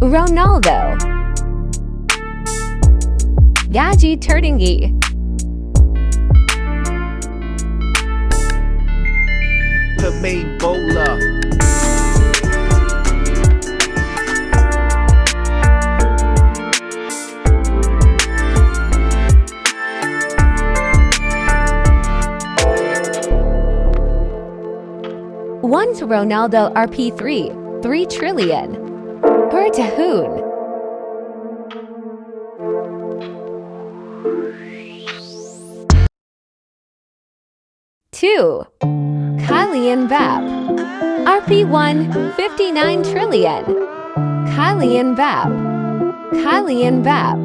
Ronaldo. Gaji main bowler. One to Ronaldo RP3 3 trillion Per Tahoon. Two. Kylian Mbappe RP1 59 trillion. Kylian Vap and Vap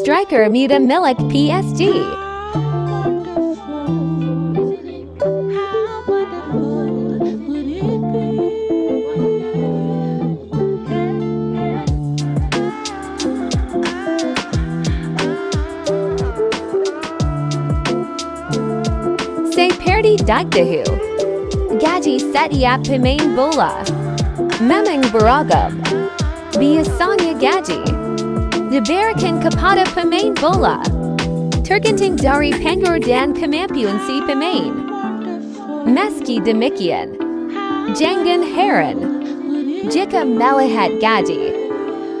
Striker Muta Milik PSG Perdi Dagdahu Gaji Setiap Pimain Bola. Memang Baragab. Biasanya Gaji. Dibarakan Kapata Pimain Bola. Turgenting Dari Pengor Dan Kamampuan Si Pimain. Meski Demikian Jangan Heron. Jika Melahat Gaji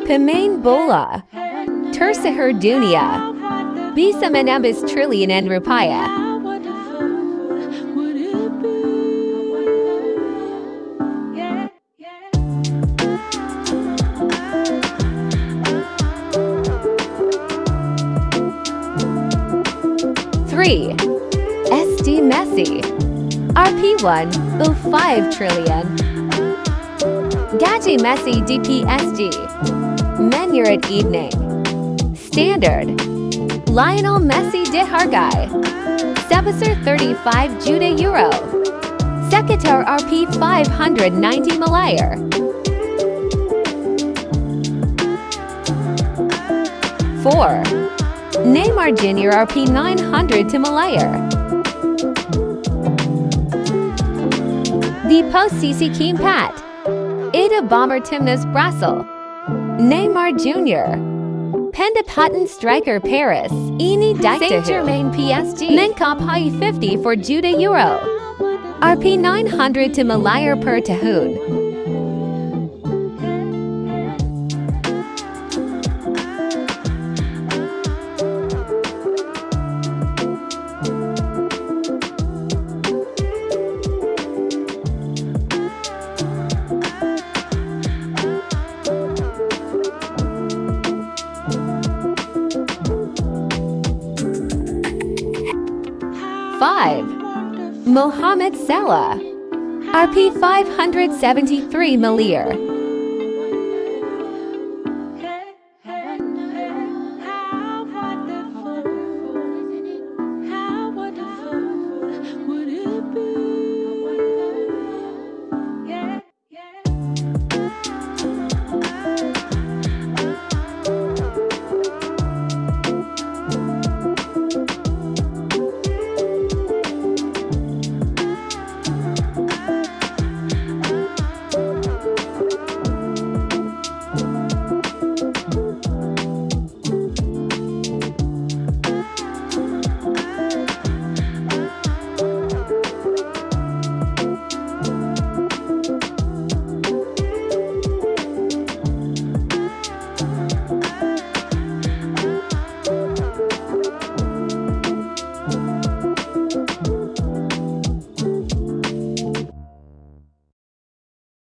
Pimain Bola Tersahur Dunia Bisa menambis trillion and rupiah Three, SD Messi, RP1, 05 trillion. Gaji Messi DPSG, Menurit Evening. Standard, Lionel Messi de Hargai, Sebasar 35 Jude Euro. Sekitar RP 590 Malayer. Four, Neymar Jr. RP 900 to Malayer. The post CC Keem Pat. Ada Bomber Timnas Brasil. Neymar Jr. Penda Patton Striker Paris. Eni Saint Germain PSG. Menkop High 50 for Judah Euro. RP 900 to Malayer per Tahoon. Five, Mohamed Salah, RP 573 Malir.